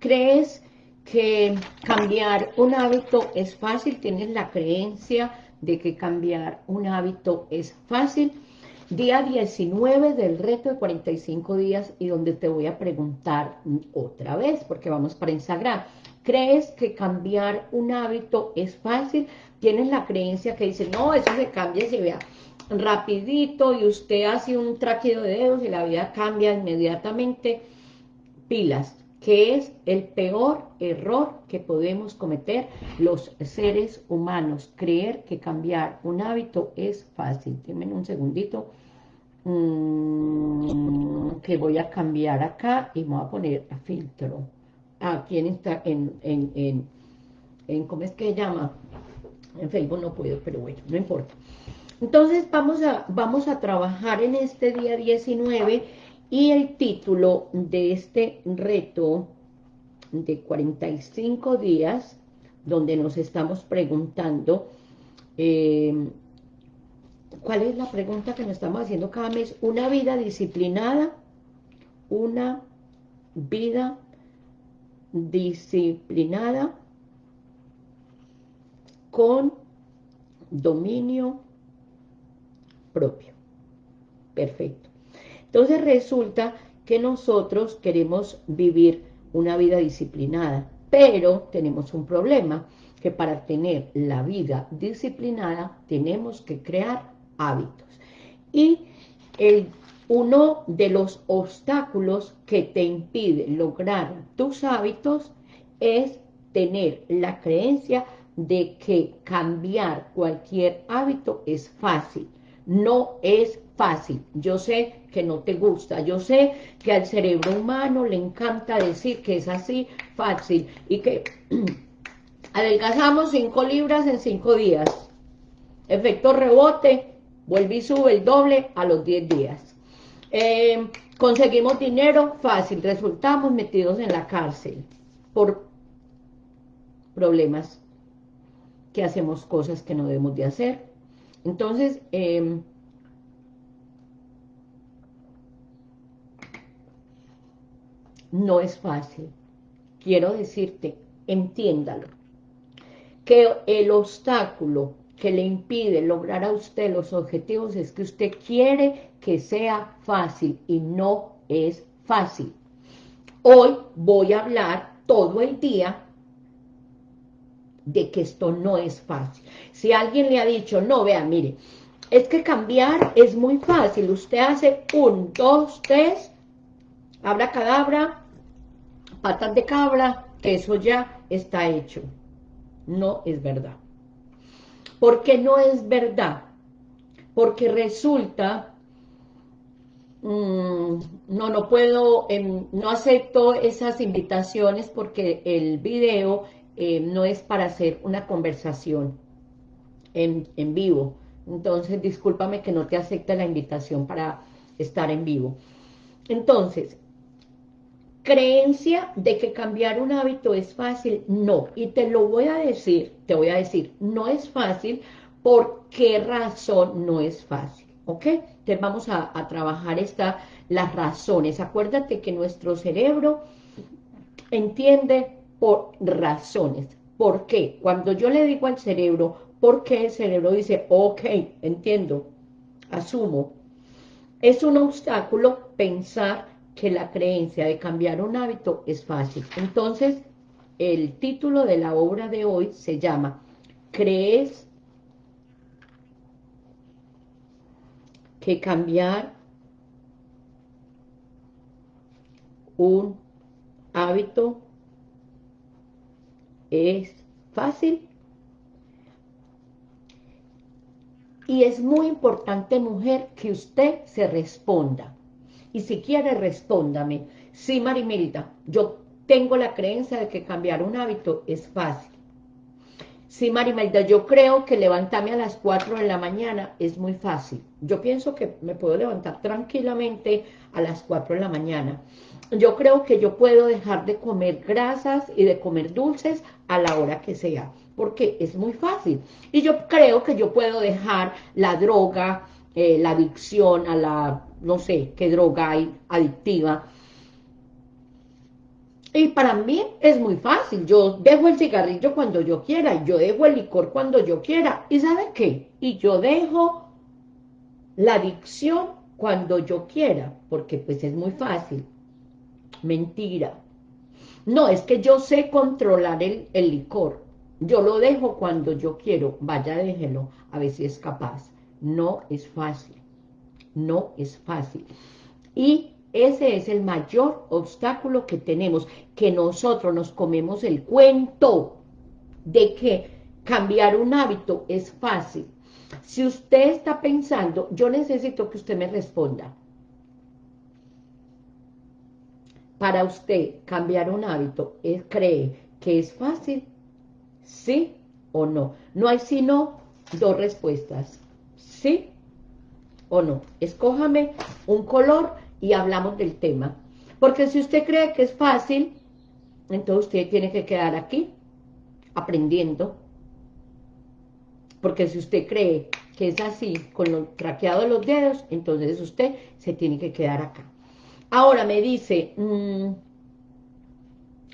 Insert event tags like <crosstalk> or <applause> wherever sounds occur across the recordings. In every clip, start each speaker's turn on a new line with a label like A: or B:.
A: ¿Crees que cambiar un hábito es fácil? ¿Tienes la creencia de que cambiar un hábito es fácil? Día 19 del reto de 45 días y donde te voy a preguntar otra vez, porque vamos para Instagram. ¿Crees que cambiar un hábito es fácil? Tienes la creencia que dice, no, eso se cambia si vea rapidito y usted hace un traqueo de dedos y la vida cambia inmediatamente. Pilas, que es el peor error que podemos cometer los seres humanos, creer que cambiar un hábito es fácil. Denme un segundito, mm, que voy a cambiar acá y me voy a poner a filtro. Aquí en, esta, en, en, en, ¿cómo es que se llama? En Facebook no puedo, pero bueno, no importa. Entonces vamos a, vamos a trabajar en este día 19 y el título de este reto de 45 días, donde nos estamos preguntando, eh, ¿cuál es la pregunta que nos estamos haciendo cada mes? Una vida disciplinada, una vida disciplinada con dominio propio. Perfecto. Entonces resulta que nosotros queremos vivir una vida disciplinada, pero tenemos un problema, que para tener la vida disciplinada tenemos que crear hábitos. Y el, uno de los obstáculos que te impide lograr tus hábitos es tener la creencia de que cambiar cualquier hábito es fácil. No es fácil. Yo sé que no te gusta. Yo sé que al cerebro humano le encanta decir que es así fácil y que <clears throat> adelgazamos 5 libras en 5 días. Efecto rebote, vuelve y sube el doble a los 10 días. Eh, conseguimos dinero fácil, resultamos metidos en la cárcel por problemas que hacemos cosas que no debemos de hacer. Entonces, eh, no es fácil. Quiero decirte, entiéndalo, que el obstáculo que le impide lograr a usted los objetivos es que usted quiere que sea fácil y no es fácil. Hoy voy a hablar todo el día de que esto no es fácil. Si alguien le ha dicho, no, vea, mire, es que cambiar es muy fácil. Usted hace un, dos, tres, abra cadabra, patas de cabra, que eso ya está hecho. No es verdad. ¿Por qué no es verdad? Porque resulta, mm, no, no puedo, em, no acepto esas invitaciones porque el video em, no es para hacer una conversación en, en vivo. Entonces, discúlpame que no te acepte la invitación para estar en vivo. Entonces, creencia de que cambiar un hábito es fácil, no, y te lo voy a decir, te voy a decir, no es fácil, ¿por qué razón no es fácil? ¿Ok? Entonces vamos a, a trabajar esta, las razones, acuérdate que nuestro cerebro entiende por razones, ¿por qué? Cuando yo le digo al cerebro, ¿por qué el cerebro dice, ok, entiendo, asumo, es un obstáculo pensar que la creencia de cambiar un hábito es fácil. Entonces, el título de la obra de hoy se llama ¿Crees que cambiar un hábito es fácil? Y es muy importante, mujer, que usted se responda. Y si quiere, respóndame. Sí, Marimelda, yo tengo la creencia de que cambiar un hábito es fácil. Sí, Marimelda, yo creo que levantarme a las 4 de la mañana es muy fácil. Yo pienso que me puedo levantar tranquilamente a las 4 de la mañana. Yo creo que yo puedo dejar de comer grasas y de comer dulces a la hora que sea, porque es muy fácil. Y yo creo que yo puedo dejar la droga, eh, la adicción a la, no sé, qué droga hay adictiva, Y para mí es muy fácil, yo dejo el cigarrillo cuando yo quiera, yo dejo el licor cuando yo quiera, ¿y sabe qué? Y yo dejo la adicción cuando yo quiera, porque pues es muy fácil. Mentira. No, es que yo sé controlar el, el licor, yo lo dejo cuando yo quiero, vaya déjelo, a ver si es capaz. No es fácil, no es fácil. Y ese es el mayor obstáculo que tenemos, que nosotros nos comemos el cuento de que cambiar un hábito es fácil. Si usted está pensando, yo necesito que usted me responda. Para usted cambiar un hábito, ¿cree que es fácil? ¿Sí o no? No hay sino dos respuestas. ¿Sí o no? Escójame un color y hablamos del tema. Porque si usted cree que es fácil, entonces usted tiene que quedar aquí, aprendiendo. Porque si usted cree que es así, con lo traqueado de los dedos, entonces usted se tiene que quedar acá. Ahora me dice, mm,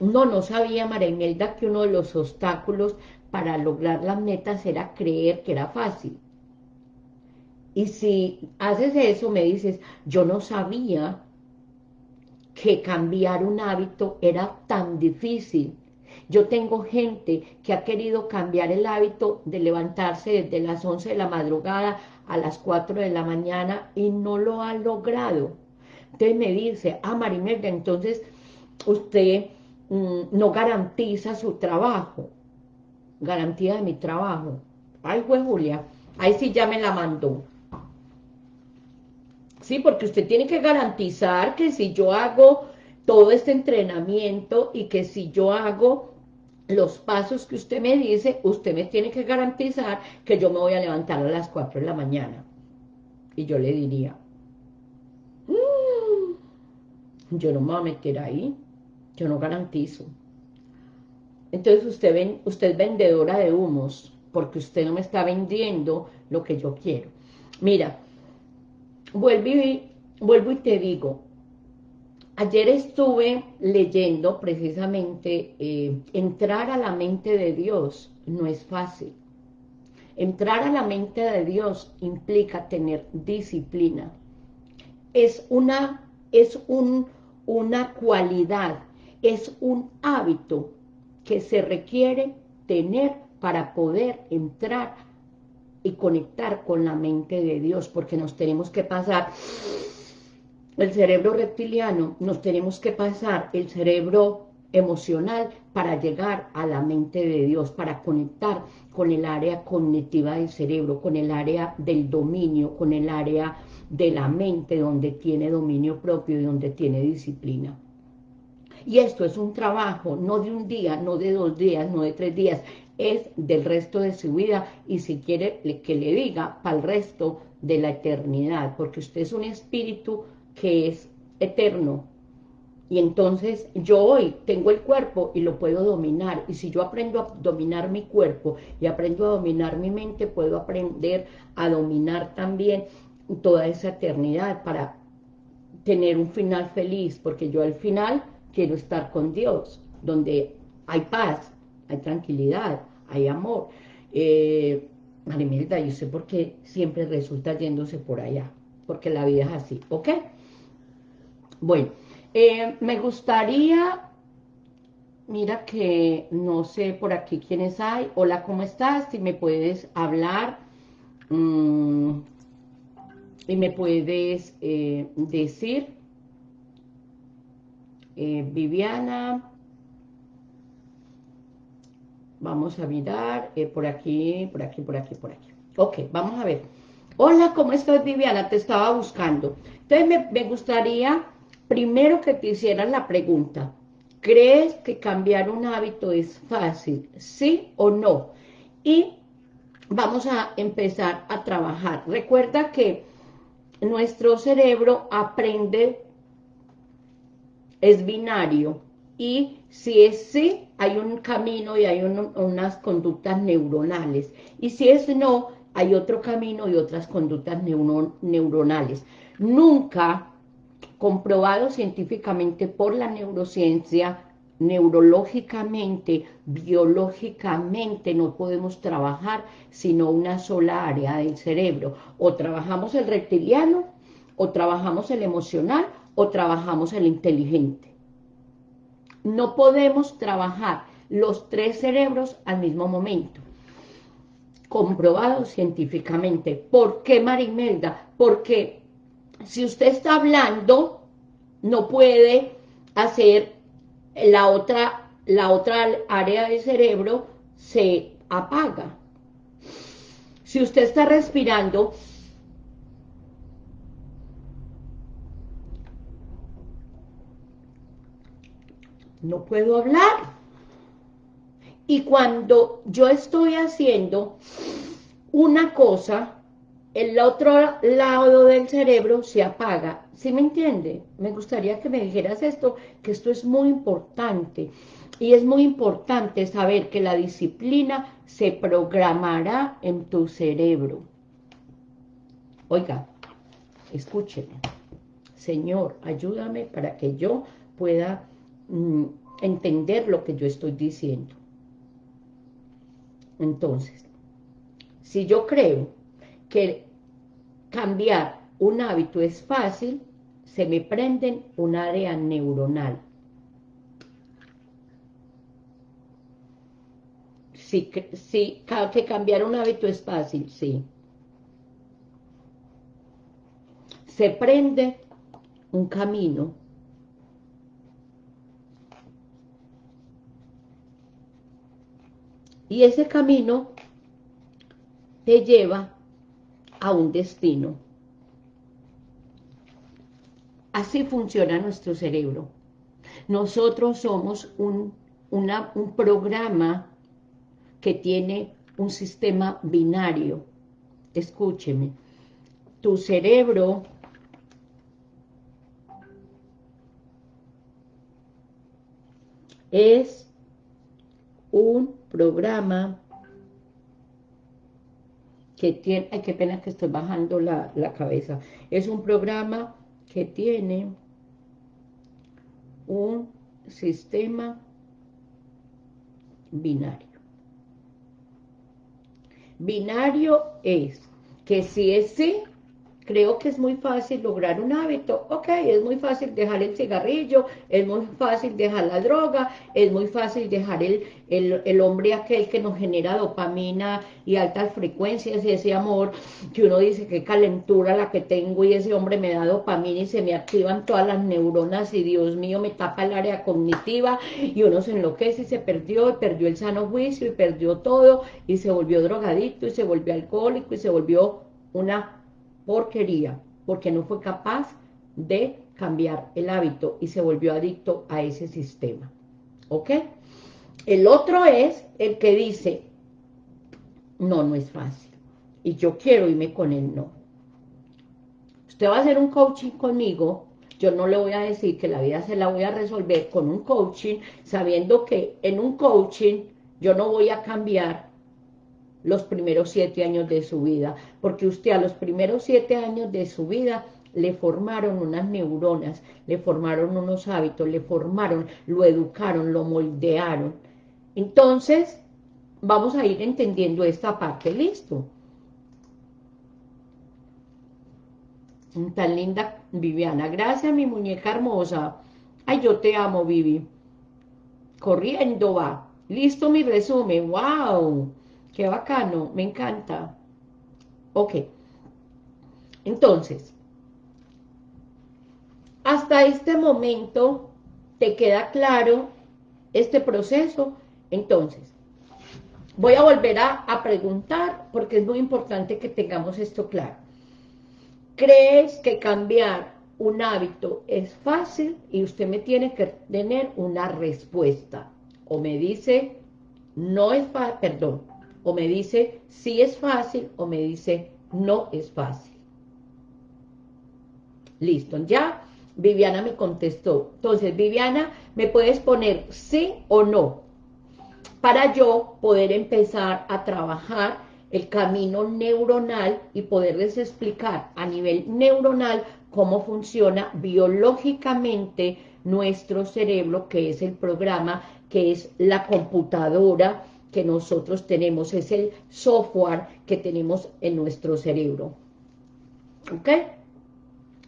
A: no, no sabía María Imelda que uno de los obstáculos para lograr las metas era creer que era fácil. Y si haces eso, me dices, yo no sabía que cambiar un hábito era tan difícil. Yo tengo gente que ha querido cambiar el hábito de levantarse desde las 11 de la madrugada a las 4 de la mañana y no lo ha logrado. Entonces me dice, ah, Marimelda, entonces usted mm, no garantiza su trabajo. Garantía de mi trabajo. Ay, fue Julia, ahí sí ya me la mandó. ¿Sí? Porque usted tiene que garantizar que si yo hago todo este entrenamiento y que si yo hago los pasos que usted me dice, usted me tiene que garantizar que yo me voy a levantar a las 4 de la mañana. Y yo le diría, mm, yo no me voy a meter ahí, yo no garantizo. Entonces usted, ven, usted es vendedora de humos, porque usted no me está vendiendo lo que yo quiero. Mira, vuelvo y, vuelvo y te digo, ayer estuve leyendo precisamente, eh, entrar a la mente de Dios no es fácil. Entrar a la mente de Dios implica tener disciplina. Es una, es un, una cualidad, es un hábito que se requiere tener para poder entrar y conectar con la mente de Dios, porque nos tenemos que pasar el cerebro reptiliano, nos tenemos que pasar el cerebro emocional para llegar a la mente de Dios, para conectar con el área cognitiva del cerebro, con el área del dominio, con el área de la mente donde tiene dominio propio y donde tiene disciplina. Y esto es un trabajo, no de un día, no de dos días, no de tres días, es del resto de su vida y si quiere que le diga para el resto de la eternidad, porque usted es un espíritu que es eterno. Y entonces yo hoy tengo el cuerpo y lo puedo dominar. Y si yo aprendo a dominar mi cuerpo y aprendo a dominar mi mente, puedo aprender a dominar también toda esa eternidad para tener un final feliz, porque yo al final quiero estar con Dios, donde hay paz, hay tranquilidad, hay amor. Eh, Marimelda, yo sé por qué siempre resulta yéndose por allá, porque la vida es así, ¿ok? Bueno, eh, me gustaría, mira que no sé por aquí quiénes hay, hola, ¿cómo estás? Si me puedes hablar mm, y me puedes eh, decir, eh, Viviana, Vamos a mirar eh, por aquí, por aquí, por aquí, por aquí. Ok, vamos a ver. Hola, ¿cómo estás, Viviana? Te estaba buscando. Entonces, me, gustaría primero que te hicieran la pregunta. ¿Crees que cambiar un hábito es fácil? ¿Sí o no? Y vamos a empezar a trabajar. Recuerda que nuestro cerebro aprende, es binario, y si es sí, hay un camino y hay unas conductas neuronales. Y si es no, hay otro camino y otras conductas neuronales. Nunca comprobado científicamente por la neurociencia neurológicamente, biológicamente no podemos trabajar sino una sola área del cerebro. O trabajamos el reptiliano, o trabajamos el emocional, o trabajamos el inteligente. No podemos trabajar los tres cerebros al mismo momento. Comprobado científicamente. ¿Por qué, Marimelda? Porque si usted está hablando, no puede hacer la otra, la otra área del cerebro se apaga. Si usted está respirando, no puedo hablar. Y cuando yo estoy haciendo una cosa, el otro lado del cerebro se apaga. ¿Sí me entiende? Me gustaría que me dijeras esto, que esto es muy importante. Y es muy importante saber que la disciplina se programará en tu cerebro. Oiga, escúcheme. Señor, ayúdame para que yo pueda mm, entender lo que yo estoy diciendo. Entonces, si yo creo que cambiar un hábito es fácil, se me prenden un área neuronal. Sí, sí, que cambiar un hábito es fácil, sí. Se prende un camino y ese camino te lleva a un destino. Así funciona nuestro cerebro. Nosotros somos un, un programa que tiene un sistema binario. Escúcheme, tu cerebro es un programa que tiene, ay, qué pena que estoy bajando la, la cabeza, es un programa que tiene un sistema binario. Binario es que si es sí, creo que es muy fácil lograr un hábito. Ok, es muy fácil dejar el cigarrillo, es muy fácil dejar la droga, es muy fácil dejar el, el, hombre aquel que nos genera dopamina y altas frecuencias y ese amor que uno dice que calentura la que tengo y ese hombre me da dopamina y se me activan todas las neuronas y Dios mío me tapa el área cognitiva y uno se enloquece y se perdió y perdió el sano juicio y perdió todo y se volvió drogadito y se volvió alcohólico y se volvió una porquería, porque no fue capaz de cambiar el hábito y se volvió adicto a ese sistema. ¿Ok? El otro es el que dice, no, no es fácil. Y yo quiero irme con él, no. Usted va a hacer un coaching conmigo, yo no le voy a decir que la vida se la voy a resolver con un coaching, sabiendo que en un coaching yo no voy a cambiar los primeros siete años de su vida, porque usted a los primeros siete años de su vida le formaron unas neuronas, le formaron unos hábitos, le formaron, lo educaron, lo moldearon. Entonces, vamos a ir entendiendo esta parte, ¿listo? Tan linda Viviana, gracias mi muñeca hermosa. Ay, yo te amo, Vivi. Corriendo va. Listo mi resumen, wow. Qué bacano, me encanta. Ok. Entonces, hasta este momento, ¿te queda claro este proceso? Entonces, voy a volver a, preguntar, porque es muy importante que tengamos esto claro. ¿Crees que cambiar un hábito es fácil? Y usted me tiene que tener una respuesta. O me dice, no es fácil, perdón, o me dice sí es fácil o me dice no es fácil. Listo, ya Viviana me contestó. Entonces, Viviana, ¿me puedes poner sí o no? Para yo poder empezar a trabajar el camino neuronal y poderles explicar a nivel neuronal cómo funciona biológicamente nuestro cerebro, que es el programa, que es la computadora que nosotros tenemos, es el software que tenemos en nuestro cerebro. ¿Ok?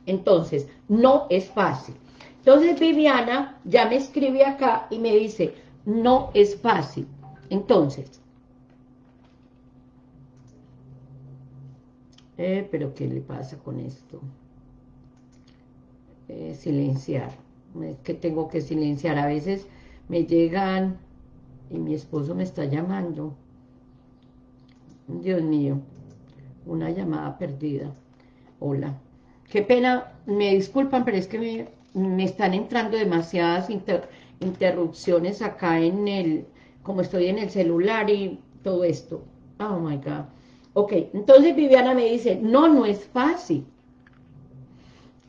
A: Entonces, no es fácil. Entonces Viviana ya me escribe acá y me dice, no es fácil. Entonces, eh, pero ¿qué le pasa con esto? Eh, silenciar. Que tengo que silenciar. A veces me llegan y mi esposo me está llamando. Dios mío, una llamada perdida. Hola. Qué pena, me disculpan, pero es que me, están entrando demasiadas interrupciones acá en el, como estoy en el celular y todo esto. Oh my God. Ok, entonces Viviana me dice, no, no es fácil.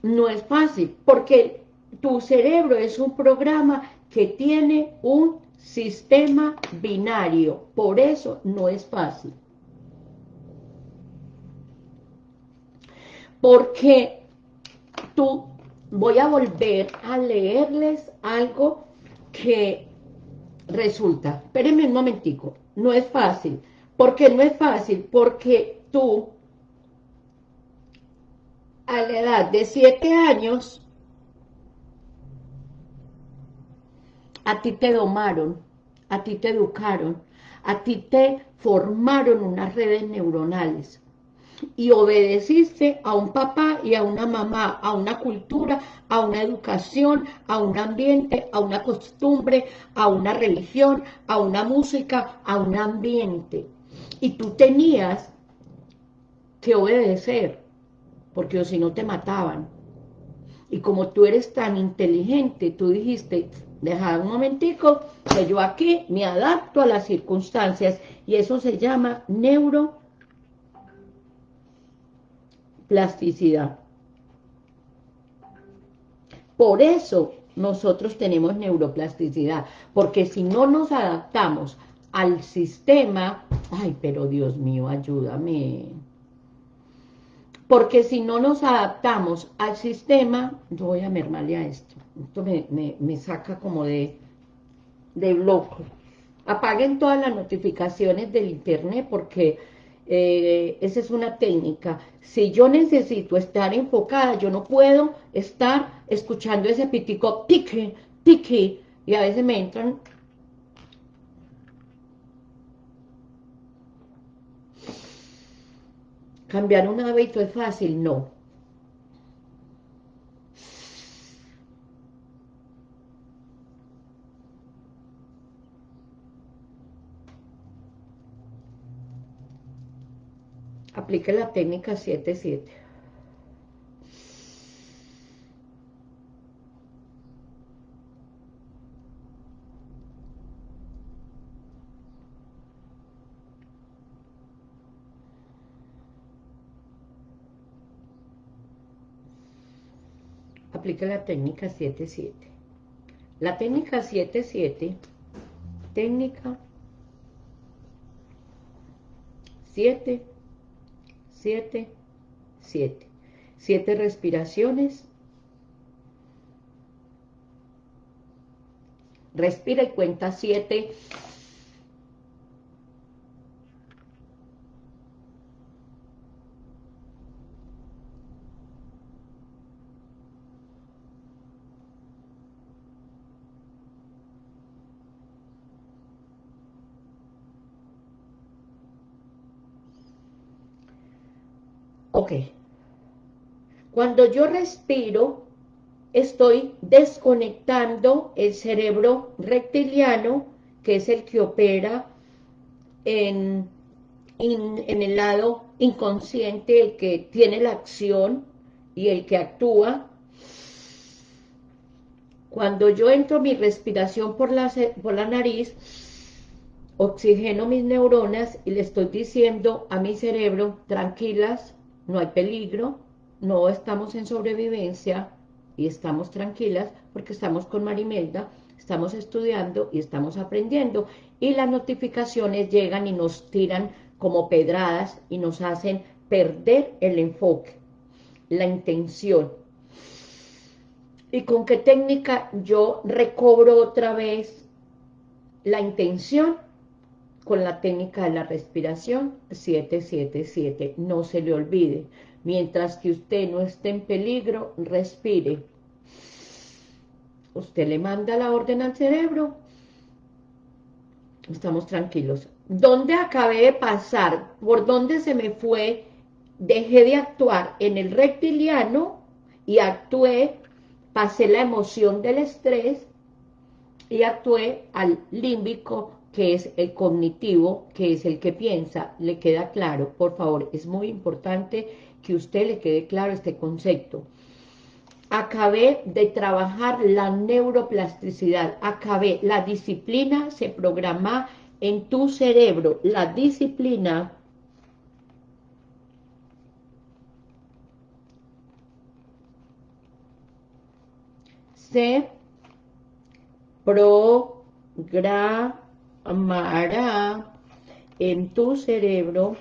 A: No es fácil, porque tu cerebro es un programa que tiene un sistema binario, por eso no es fácil. Porque tú, voy a volver a leerles algo que resulta, espérenme un momentico, no es fácil. ¿Por qué no es fácil? Porque tú, a la edad de siete años, a ti te domaron, a ti te educaron, a ti te formaron unas redes neuronales y obedeciste a un papá y a una mamá, a una cultura, a una educación, a un ambiente, a una costumbre, a una religión, a una música, a un ambiente. Y tú tenías que obedecer, porque si no te mataban. Y como tú eres tan inteligente, tú dijiste, deja un momentico, que yo aquí me adapto a las circunstancias, y eso se llama neuroplasticidad. Por eso nosotros tenemos neuroplasticidad, porque si no nos adaptamos al sistema, ay, pero Dios mío, ayúdame, porque si no nos adaptamos al sistema, yo voy a mermarle a esto, esto me, saca como de, de bloque. Apaguen todas las notificaciones del internet porque eh, esa es una técnica. Si yo necesito estar enfocada, yo no puedo estar escuchando ese pitico, pique, pique, y a veces me entran ¿Cambiar un hábito es fácil? No. Aplique la técnica 7-7. aplica la técnica 7-7. La técnica 7-7, técnica 7, 7, 7. 7 respiraciones. Respira y cuenta 7 Ok. Cuando yo respiro, estoy desconectando el cerebro reptiliano, que es el que opera en, el lado inconsciente, el que tiene la acción y el que actúa. Cuando yo entro mi respiración por la, por la nariz, oxigeno mis neuronas y le estoy diciendo a mi cerebro, tranquilas, no hay peligro, no estamos en sobrevivencia y estamos tranquilas porque estamos con Marimelda, estamos estudiando y estamos aprendiendo y las notificaciones llegan y nos tiran como pedradas y nos hacen perder el enfoque, la intención. ¿Y con qué técnica yo recobro otra vez la intención? Con la técnica de la respiración 777. No se le olvide. Mientras que usted no esté en peligro, respire. Usted le manda la orden al cerebro. Estamos tranquilos. ¿Dónde acabé de pasar? ¿Por dónde se me fue? Dejé de actuar en el reptiliano y actué, pasé la emoción del estrés y actué al límbico, que es el cognitivo, que es el que piensa. ¿Le queda claro? Por favor, es muy importante que usted le quede claro este concepto. Acabé de trabajar la neuroplasticidad, acabé, la disciplina se programa en tu cerebro, la disciplina se programará en tu cerebro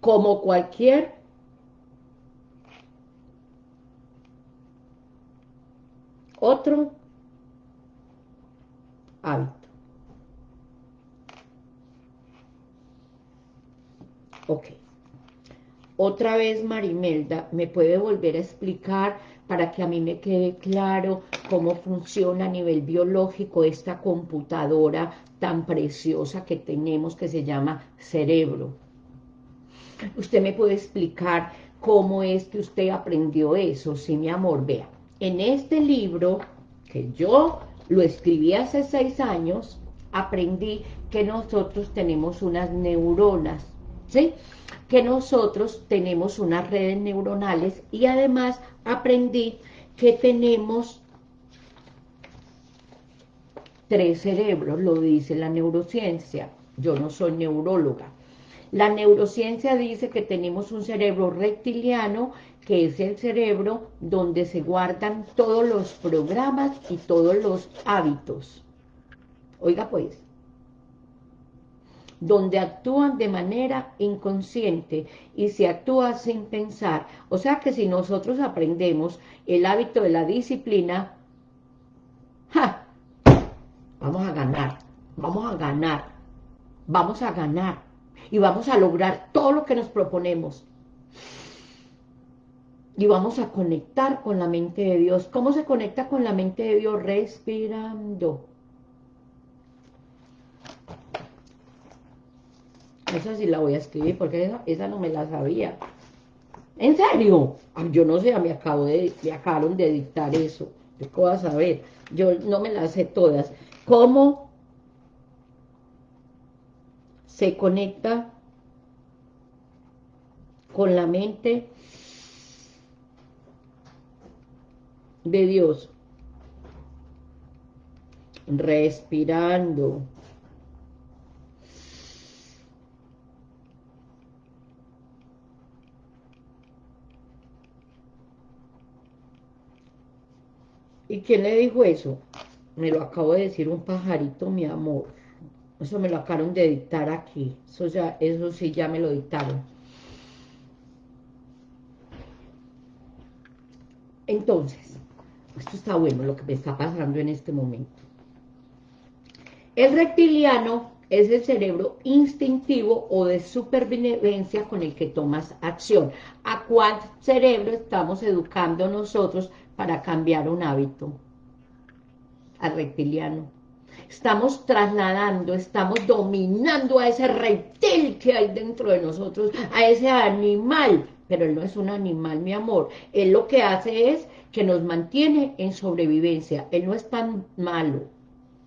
A: como cualquier otro hábito. Ok. Otra vez, Marimelda, ¿me puede volver a explicar para que a mí me quede claro cómo funciona a nivel biológico esta computadora tan preciosa que tenemos que se llama cerebro? ¿Usted me puede explicar cómo es que usted aprendió eso? Sí, mi amor, vea. En este libro, que yo lo escribí hace seis años, aprendí que nosotros tenemos unas neuronas, ¿sí? Que nosotros tenemos unas redes neuronales y además aprendí que tenemos tres cerebros, lo dice la neurociencia. Yo no soy neuróloga, la neurociencia dice que tenemos un cerebro reptiliano, que es el cerebro donde se guardan todos los programas y todos los hábitos. Oiga pues, donde actúan de manera inconsciente y se actúa sin pensar. O sea que si nosotros aprendemos el hábito de la disciplina, ¡ja! vamos a ganar, vamos a ganar, vamos a ganar y vamos a lograr todo lo que nos proponemos. Y vamos a conectar con la mente de Dios. ¿Cómo se conecta con la mente de Dios? Respirando. Esa sí la voy a escribir porque esa, no me la sabía. ¿En serio? yo no sé, me, acabo de, me acabaron de dictar eso. ¿Qué a saber? Yo no me las sé todas. ¿Cómo se conecta con la mente de Dios. Respirando. ¿Y quién le dijo eso? Me lo acabo de decir un pajarito, mi amor. Eso me lo acabaron de dictar aquí. Eso, sí ya me lo dictaron. Entonces, esto está bueno lo que me está pasando en este momento. El reptiliano es el cerebro instintivo o de supervivencia con el que tomas acción. ¿A cuál cerebro estamos educando nosotros para cambiar un hábito? Al reptiliano estamos trasladando, estamos dominando a ese reptil que hay dentro de nosotros, a ese animal, pero él no es un animal, mi amor, él lo que hace es que nos mantiene en sobrevivencia, él no es tan malo,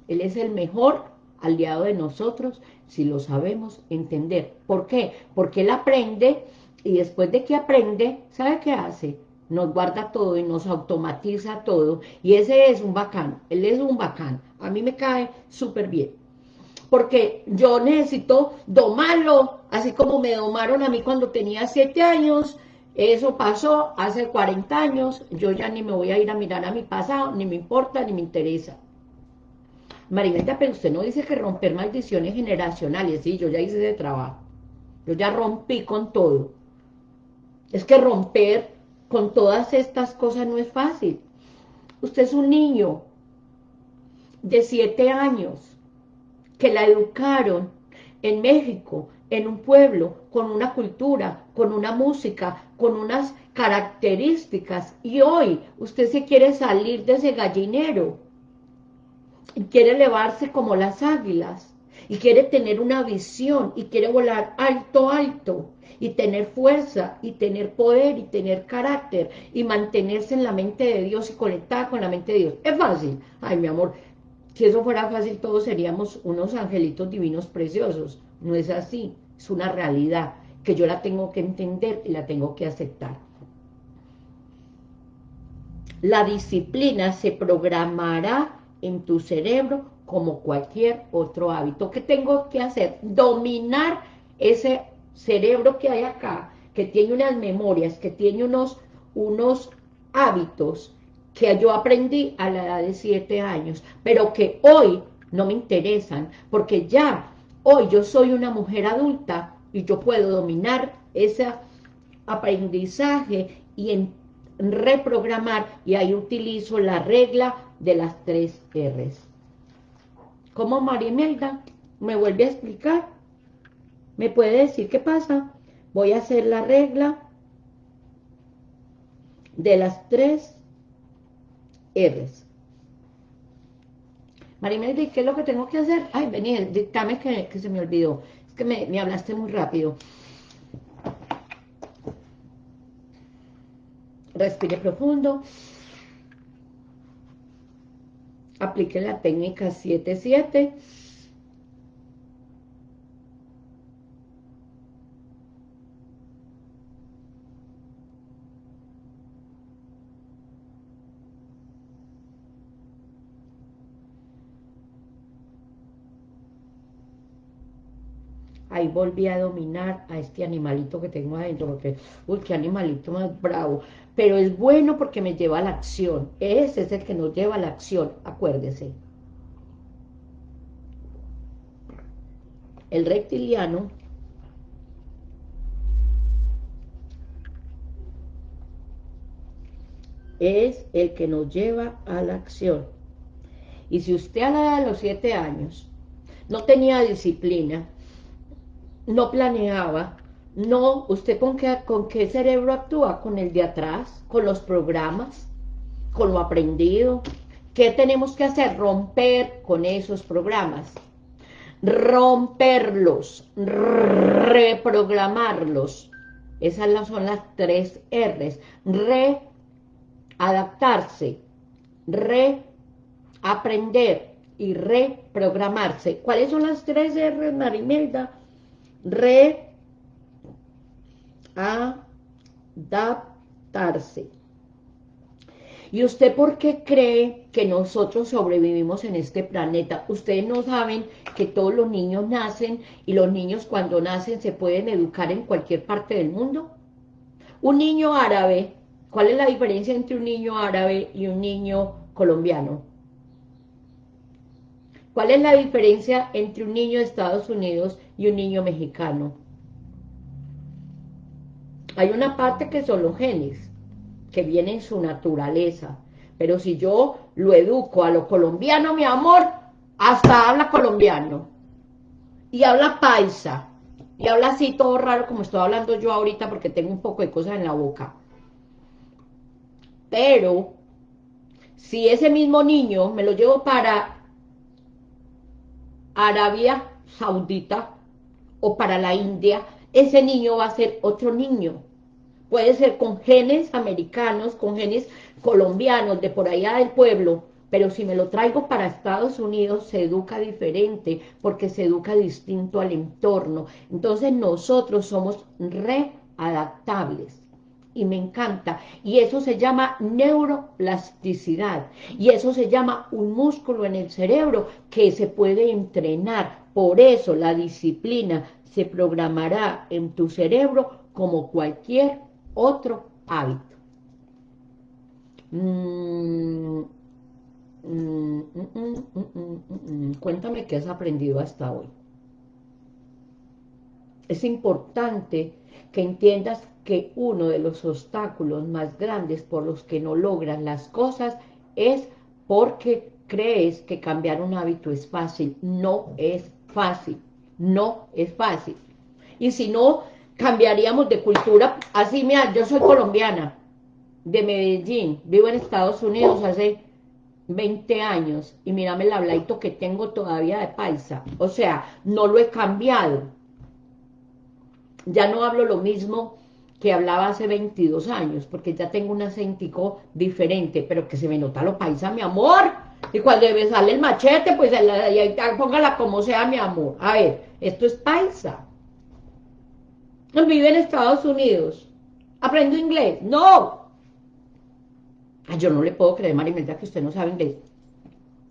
A: él es el mejor aliado de nosotros si lo sabemos entender. ¿Por qué? Porque él aprende y después de que aprende, ¿sabe qué hace? Nos guarda todo y nos automatiza todo, y ese es un bacán, él es un bacán, a mí me cae súper bien, porque yo necesito domarlo, así como me domaron a mí cuando tenía siete años, eso pasó hace 40 años, yo ya ni me voy a ir a mirar a mi pasado, ni me importa, ni me interesa. Marineta, pero usted no dice que romper maldiciones generacionales, sí, yo ya hice ese trabajo, yo ya rompí con todo, Es que romper con todas estas cosas no es fácil. Usted es un niño de siete años que la educaron en México, en un pueblo, con una cultura, con una música, con unas características. Y hoy usted se quiere salir de ese gallinero y quiere elevarse como las águilas y quiere tener una visión y quiere volar alto, alto y tener fuerza y tener poder y tener carácter y mantenerse en la mente de Dios y conectada con la mente de Dios. Es fácil. Ay, mi amor, si eso fuera fácil todos seríamos unos angelitos divinos preciosos. No es así, es una realidad que yo la tengo que entender y la tengo que aceptar. La disciplina se programará en tu cerebro como cualquier otro hábito. ¿Qué tengo que hacer? Dominar ese cerebro que hay acá, que tiene unas memorias, que tiene unos, unos hábitos que yo aprendí a la edad de siete años, pero que hoy no me interesan, porque ya hoy yo soy una mujer adulta y yo puedo dominar ese aprendizaje y reprogramar, y ahí utilizo la regla de las tres R's. ¿Cómo María Imelda me vuelve a explicar? ¿Me puede decir qué pasa? Voy a hacer la regla de las tres R's. Marimelda, ¿qué es lo que tengo que hacer? Ay, vení, dictame que, que se me olvidó. Es que me, me hablaste muy rápido. Respire profundo. Aplique la técnica 7-7 ahí volví a dominar a este animalito que tengo adentro, porque, uy, qué animalito más bravo, pero es bueno porque me lleva a la acción, ese es el que nos lleva a la acción, acuérdese. El reptiliano es el que nos lleva a la acción. Y si usted a la edad de los siete años no tenía disciplina, no planeaba, no, ¿usted con qué, con qué cerebro actúa? Con el de atrás, con los programas, con lo aprendido. ¿Qué tenemos que hacer? Romper con esos programas. Romperlos, reprogramarlos. Esas son las tres R's. Readaptarse, reaprender y reprogramarse. ¿Cuáles son las tres R's, Marimelda? Readaptarse. ¿Y usted por qué cree que nosotros sobrevivimos en este planeta? Ustedes no saben que todos los niños nacen y los niños cuando nacen se pueden educar en cualquier parte del mundo. Un niño árabe, ¿cuál es la diferencia entre un niño árabe y un niño colombiano? ¿Cuál es la diferencia entre un niño de Estados Unidos y un niño mexicano? Hay una parte que son los genes, que viene en su naturaleza. Pero si yo lo educo a lo colombiano, mi amor, hasta habla colombiano. Y habla paisa. Y habla así todo raro como estoy hablando yo ahorita porque tengo un poco de cosas en la boca. Pero, si ese mismo niño me lo llevo para Arabia Saudita o para la India, ese niño va a ser otro niño. Puede ser con genes americanos, con genes colombianos, de por allá del pueblo, pero si me lo traigo para Estados Unidos se educa diferente, porque se educa distinto al entorno. Entonces nosotros somos readaptables y me encanta. Y eso se llama neuroplasticidad. Y eso se llama un músculo en el cerebro que se puede entrenar. Por eso la disciplina se programará en tu cerebro como cualquier otro hábito. Mm, mm, mm, Cuéntame qué has aprendido hasta hoy. Es importante que entiendas que uno de los obstáculos más grandes por los que no logran las cosas es porque crees que cambiar un hábito es fácil. No es fácil, no es fácil. Y si no, cambiaríamos de cultura. Así, mira, yo soy colombiana, de Medellín, vivo en Estados Unidos hace 20 años, y mírame el habladito que tengo todavía de paisa. O sea, no lo he cambiado. Ya no hablo lo mismo que hablaba hace 22 años, porque ya tengo un acentico diferente, pero que se me nota lo paisa, mi amor. Y cuando me sale el machete, pues póngala como sea, mi amor. A ver, esto es paisa. Vive en Estados Unidos. ¿Aprendo inglés? ¡No! yo no le puedo creer, Marimelda, que usted no sabe inglés.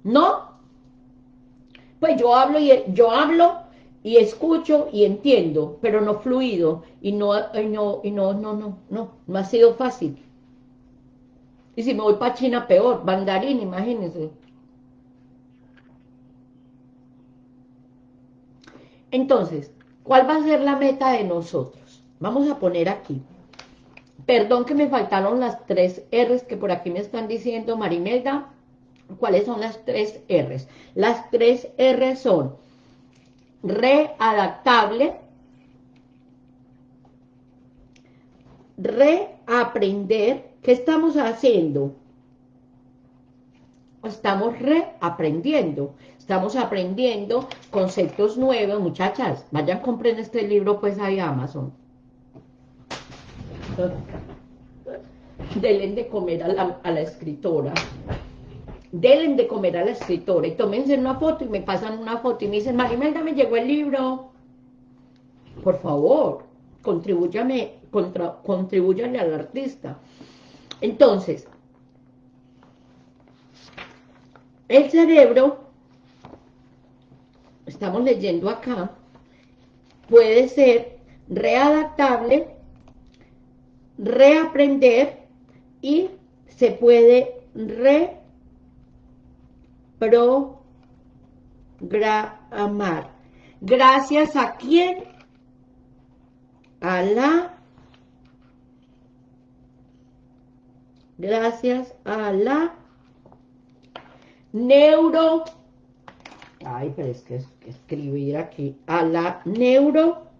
A: ¿No? Pues yo hablo y yo hablo y escucho y entiendo, pero no fluido y no, y no, y no, no, no, no, no ha sido fácil. Y si me voy para China, peor, mandarín, imagínense. Entonces, ¿cuál va a ser la meta de nosotros? Vamos a poner aquí. Perdón que me faltaron las tres R's que por aquí me están diciendo, Marimelda. ¿Cuáles son las tres R's? Las tres R's son readaptable, reaprender. ¿Qué estamos haciendo? Estamos reaprendiendo. Estamos aprendiendo conceptos nuevos, muchachas. Vayan, compren este libro, pues, ahí Amazon. Delen de comer a la, a escritora denle de comer a la escritora y tómense una foto y me pasan una foto y me dicen, Marimelda, me llegó el libro. Por favor, contribúyame, contra, contribúyale al artista. Entonces, el cerebro, estamos leyendo acá, puede ser readaptable, reaprender y se puede re programar. Gracias a quién? A la... Gracias a la neuro... Ay, pero es que, es escribir aquí. A la neuro...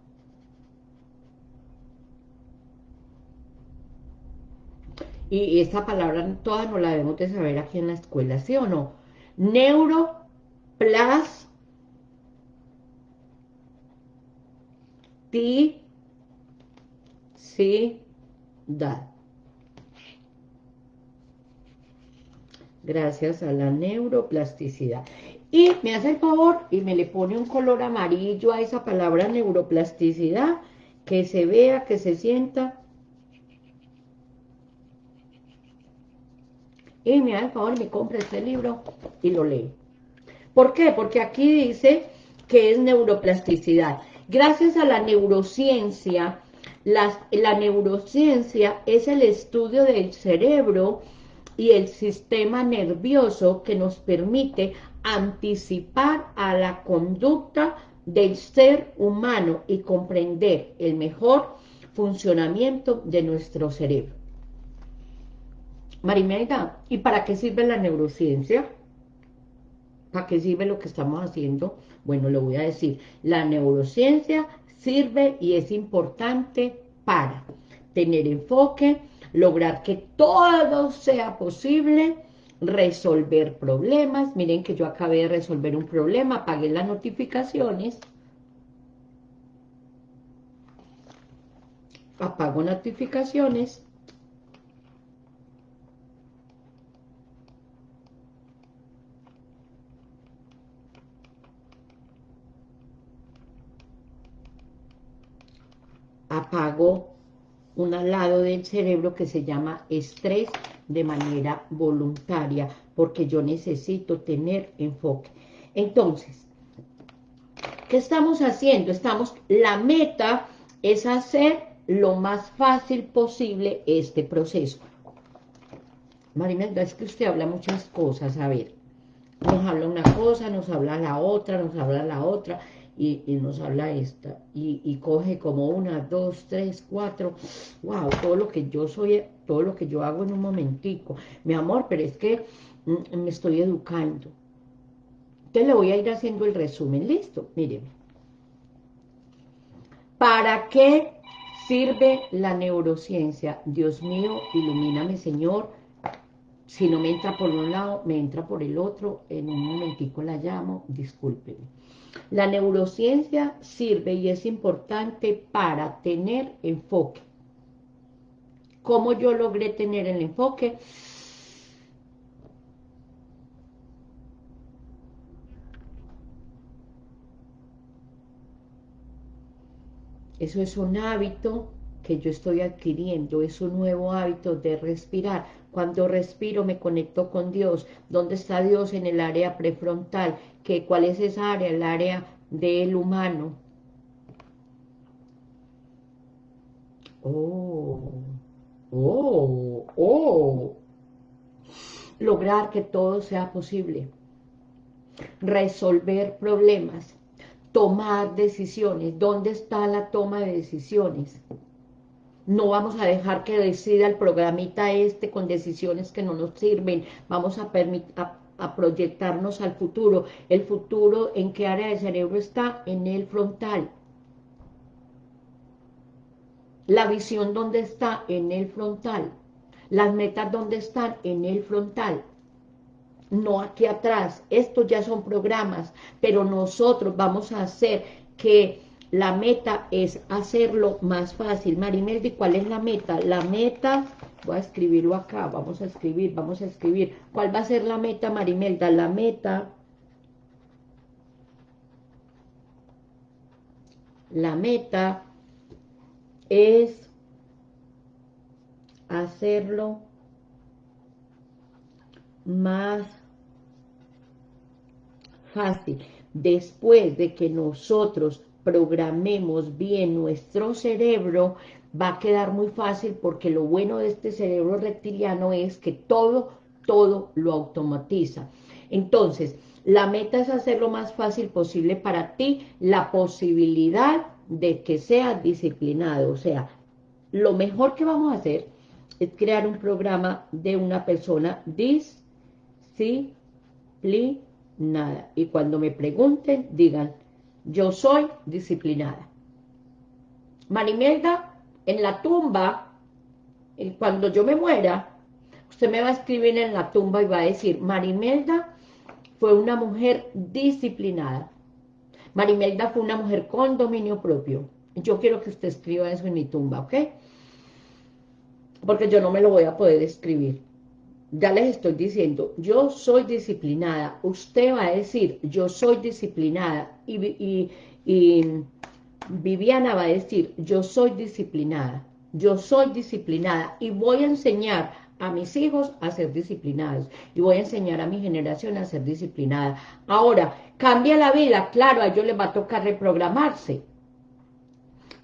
A: Y esta palabra toda no la debemos de saber aquí en la escuela, ¿sí o no? neuroplasticidad. Gracias a la neuroplasticidad. Y me hace el favor y me le pone un color amarillo a esa palabra neuroplasticidad, que se vea, que se sienta y me haga el favor, me compre este libro y lo lee. ¿Por qué? Porque aquí dice que es neuroplasticidad. Gracias a la neurociencia, la neurociencia es el estudio del cerebro y el sistema nervioso que nos permite anticipar a la conducta del ser humano y comprender el mejor funcionamiento de nuestro cerebro. Marimelda, ¿y para qué sirve la neurociencia? ¿Para qué sirve lo que estamos haciendo? Bueno, le voy a decir, la neurociencia sirve y es importante para tener enfoque, lograr que todo sea posible, resolver problemas. Miren que yo acabé de resolver un problema, apagué las notificaciones. Apago notificaciones apago un lado del cerebro que se llama estrés de manera voluntaria, porque yo necesito tener enfoque. Entonces, ¿qué estamos haciendo? Estamos, la meta es hacer lo más fácil posible este proceso. Marimelda, es que usted habla muchas cosas, a ver, nos habla una cosa, nos habla la otra, nos habla la otra, y, nos habla esta, y, coge como una, dos, tres, cuatro, wow, todo lo que yo soy, todo lo que yo hago en un momentico, mi amor, pero es que mm, me estoy educando, entonces le voy a ir haciendo el resumen, listo, miren, ¿para qué sirve la neurociencia? Dios mío, ilumíname Señor, si no me entra por un lado, me entra por el otro, en un momentico la llamo, discúlpenme. La neurociencia sirve y es importante para tener enfoque. ¿Cómo yo logré tener el enfoque? Eso es un hábito que yo estoy adquiriendo, es un nuevo hábito de respirar. Cuando respiro me conecto con Dios. ¿Dónde está Dios? En el área prefrontal. ¿Qué, ¿Cuál es esa área? El área del humano. Oh, oh, oh. Lograr que todo sea posible. Resolver problemas. Tomar decisiones. ¿Dónde está la toma de decisiones? No vamos a dejar que decida el programita este con decisiones que no nos sirven. Vamos a, a, proyectarnos al futuro. ¿El futuro en qué área del cerebro está? En el frontal. La visión, ¿dónde está? En el frontal. Las metas, ¿dónde están? En el frontal. No aquí atrás. Estos ya son programas, pero nosotros vamos a hacer que la meta es hacerlo más fácil. Marimeldi, ¿cuál es la meta? La meta, voy a escribirlo acá, vamos a escribir, vamos a escribir. ¿Cuál va a ser la meta, Marimelda? La meta, la meta es hacerlo más fácil. Después de que nosotros programemos bien nuestro cerebro, va a quedar muy fácil porque lo bueno de este cerebro reptiliano es que todo, todo lo automatiza. Entonces, la meta es hacer lo más fácil posible para ti, la posibilidad de que seas disciplinado. O sea, lo mejor que vamos a hacer es crear un programa de una persona disciplinada. Y cuando me pregunten, digan, yo soy disciplinada. Marimelda, en la tumba, eh, cuando yo me muera, usted me va a escribir en la tumba y va a decir, Marimelda fue una mujer disciplinada. Marimelda fue una mujer con dominio propio. Yo quiero que usted escriba eso en mi tumba, ¿ok? Porque yo no me lo voy a poder escribir ya les estoy diciendo, yo soy disciplinada, usted va a decir, yo soy disciplinada, y, Viviana va a decir, yo soy disciplinada, yo soy disciplinada, y voy a enseñar a mis hijos a ser disciplinados, y voy a enseñar a mi generación a ser disciplinada. Ahora, cambia la vida, claro, a ellos les va a tocar reprogramarse,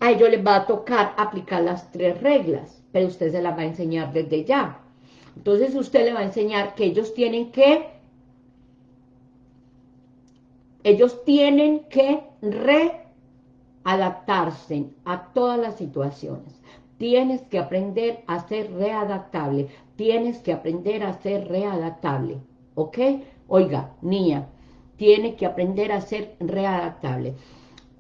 A: a ellos les va a tocar aplicar las tres reglas, pero usted se las va a enseñar desde ya. Entonces usted le va a enseñar que ellos tienen que, ellos tienen que readaptarse a todas las situaciones. Tienes que aprender a ser readaptable. Tienes que aprender a ser readaptable. ¿Ok? Oiga, niña, tiene que aprender a ser readaptable.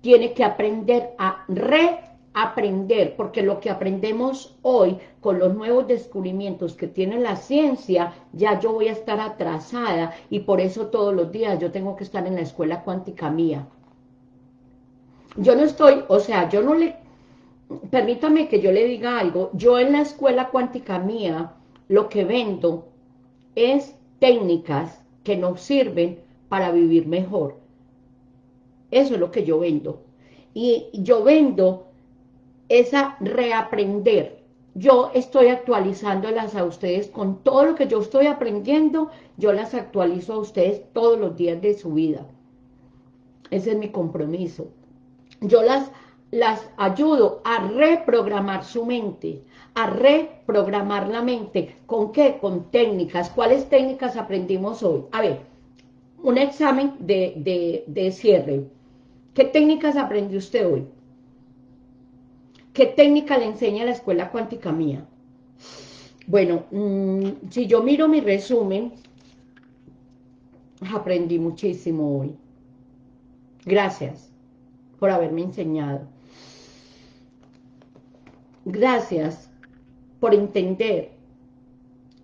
A: Tiene que aprender a re aprender, porque lo que aprendemos hoy con los nuevos descubrimientos que tiene la ciencia, ya yo voy a estar atrasada y por eso todos los días yo tengo que estar en la escuela cuántica mía. Yo no estoy, o sea, yo no le, permítame que yo le diga algo, yo en la escuela cuántica mía lo que vendo es técnicas que nos sirven para vivir mejor. Eso es lo que yo vendo. Y yo vendo esa reaprender. Yo estoy actualizándolas a ustedes con todo lo que yo estoy aprendiendo, yo las actualizo a ustedes todos los días de su vida. Ese es mi compromiso. Yo las, las ayudo a reprogramar su mente, a reprogramar la mente. ¿Con qué? Con técnicas. ¿Cuáles técnicas aprendimos hoy? A ver, un examen de, de, de cierre ¿Qué técnicas aprendió usted hoy? ¿Qué técnica le enseña la escuela cuántica mía? Bueno, mm, si yo miro mi resumen, aprendí muchísimo hoy. Gracias por haberme enseñado. Gracias por entender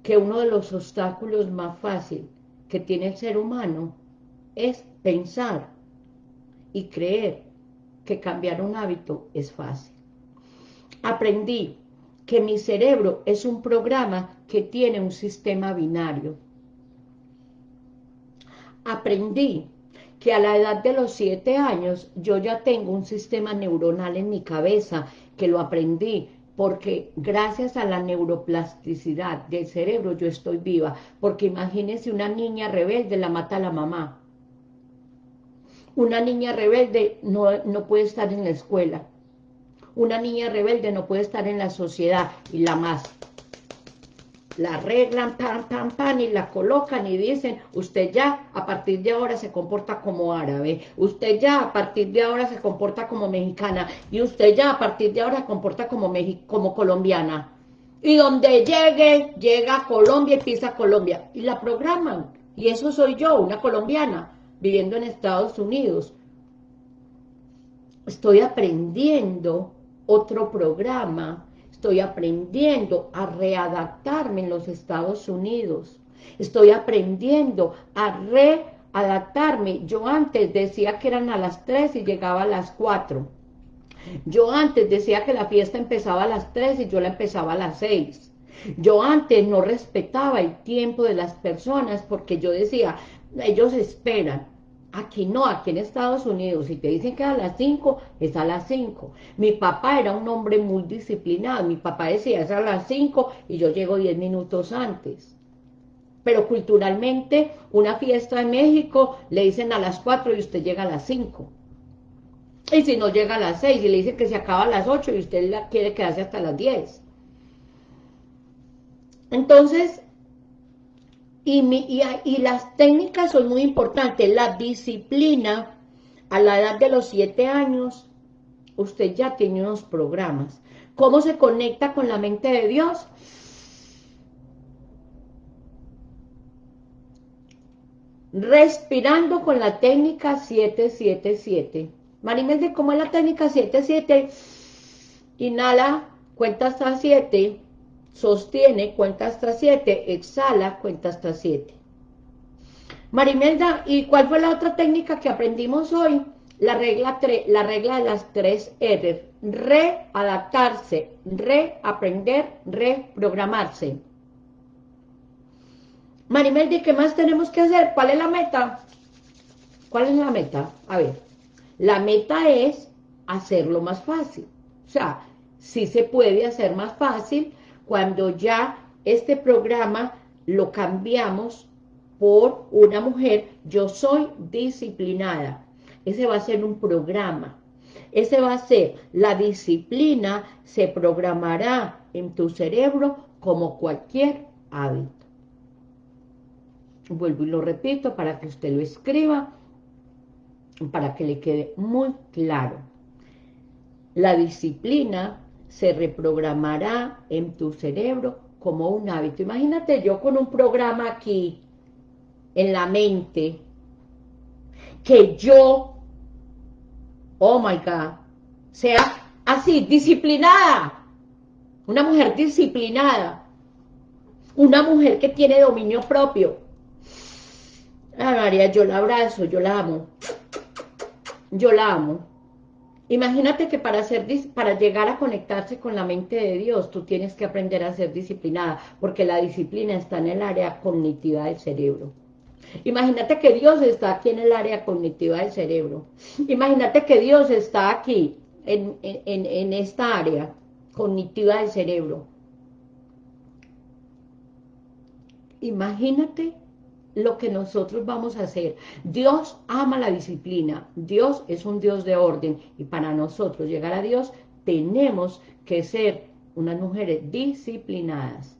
A: que uno de los obstáculos más fáciles que tiene el ser humano es pensar y creer que cambiar un hábito es fácil. Aprendí que mi cerebro es un programa que tiene un sistema binario. Aprendí que a la edad de los siete años yo ya tengo un sistema neuronal en mi cabeza que lo aprendí porque gracias a la neuroplasticidad del cerebro yo estoy viva, porque imagínense una niña rebelde la mata a la mamá. Una niña rebelde no, no puede estar en la escuela, una niña rebelde no puede estar en la sociedad y la más. La arreglan, pam, pam, pam, y la colocan y dicen, usted ya a partir de ahora se comporta como árabe, usted ya a partir de ahora se comporta como mexicana, y usted ya a partir de ahora se comporta como, como colombiana. Y donde llegue, llega a Colombia y pisa Colombia. Y la programan. Y eso soy yo, una colombiana, viviendo en Estados Unidos. Estoy aprendiendo otro programa, estoy aprendiendo a readaptarme en los Estados Unidos, estoy aprendiendo a readaptarme. Yo antes decía que eran a las 3 y llegaba a las 4. Yo antes decía que la fiesta empezaba a las 3 y yo la empezaba a las 6. Yo antes no respetaba el tiempo de las personas porque yo decía, ellos esperan. Aquí no, aquí en Estados Unidos, si te dicen que a las 5, es a las 5. Mi papá era un hombre muy disciplinado, mi papá decía es a las 5 y yo llego 10 minutos antes. Pero culturalmente, una fiesta en México le dicen a las 4 y usted llega a las 5. Y si no llega a las 6 y le dicen que se acaba a las 8 y usted quiere quedarse hasta las 10. Entonces, y, las técnicas son muy importantes. La disciplina, a la edad de los siete años, usted ya tiene unos programas. ¿Cómo se conecta con la mente de Dios? Respirando con la técnica 777. Marimel, ¿cómo es la técnica 77? Inhala, cuenta hasta 7 sostiene, cuenta hasta 7, exhala, cuenta hasta 7. Marimelda, ¿y cuál fue la otra técnica que aprendimos hoy? La regla, la regla de las tres R, readaptarse, reaprender, reprogramarse. Marimelda, ¿qué más tenemos que hacer? ¿Cuál es la meta? ¿Cuál es la meta? A ver, la meta es hacerlo más fácil. O sea, si se puede hacer más fácil, cuando ya este programa lo cambiamos por una mujer, yo soy disciplinada. Ese va a ser un programa. Ese va a ser, la disciplina se programará en tu cerebro como cualquier hábito. Vuelvo y lo repito para que usted lo escriba, para que le quede muy claro. La disciplina se reprogramará en tu cerebro como un hábito. Imagínate yo con un programa aquí, en la mente, que yo, oh my God, sea así, disciplinada, una mujer disciplinada, una mujer que tiene dominio propio. Ah, María, yo la abrazo, yo la amo, yo la amo. Imagínate que para, ser, para llegar a conectarse con la mente de Dios, tú tienes que aprender a ser disciplinada, porque la disciplina está en el área cognitiva del cerebro. Imagínate que Dios está aquí en el área cognitiva del cerebro. Imagínate que Dios está aquí, en, en esta área cognitiva del cerebro. Imagínate lo que nosotros vamos a hacer. Dios ama la disciplina, Dios es un Dios de orden y para nosotros llegar a Dios tenemos que ser unas mujeres disciplinadas.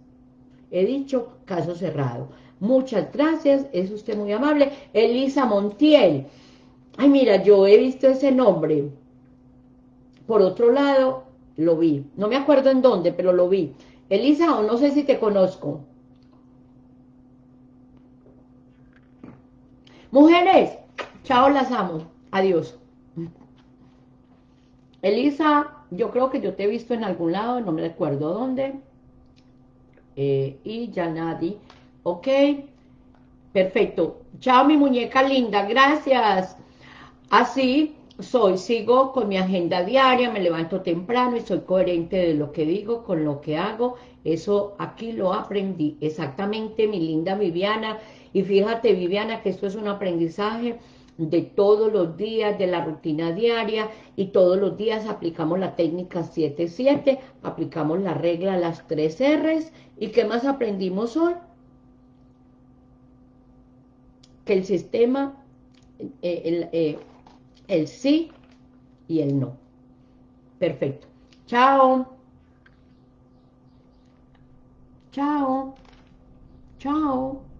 A: He dicho caso cerrado. Muchas gracias, es usted muy amable. Elisa Montiel, Ay, mira, yo he visto ese nombre. Por otro lado, lo vi. No me acuerdo en dónde, pero lo vi. Elisa, o no sé si te conozco. Mujeres, chao, las amo. Adiós. Elisa, yo creo que yo te he visto en algún lado, no me recuerdo dónde. Eh, y ya nadie. Ok. Perfecto. Chao, mi muñeca linda. Gracias. Así soy, sigo con mi agenda diaria, me levanto temprano y soy coherente de lo que digo con lo que hago. Eso aquí lo aprendí. Exactamente, mi linda Viviana. Y fíjate, Viviana, que esto es un aprendizaje de todos los días, de la rutina diaria, y todos los días aplicamos la técnica 7-7, aplicamos la regla, las tres R's, ¿y qué más aprendimos hoy? Que el sistema, eh, eh, el sí y el no. Perfecto. Chao. Chao. Chao.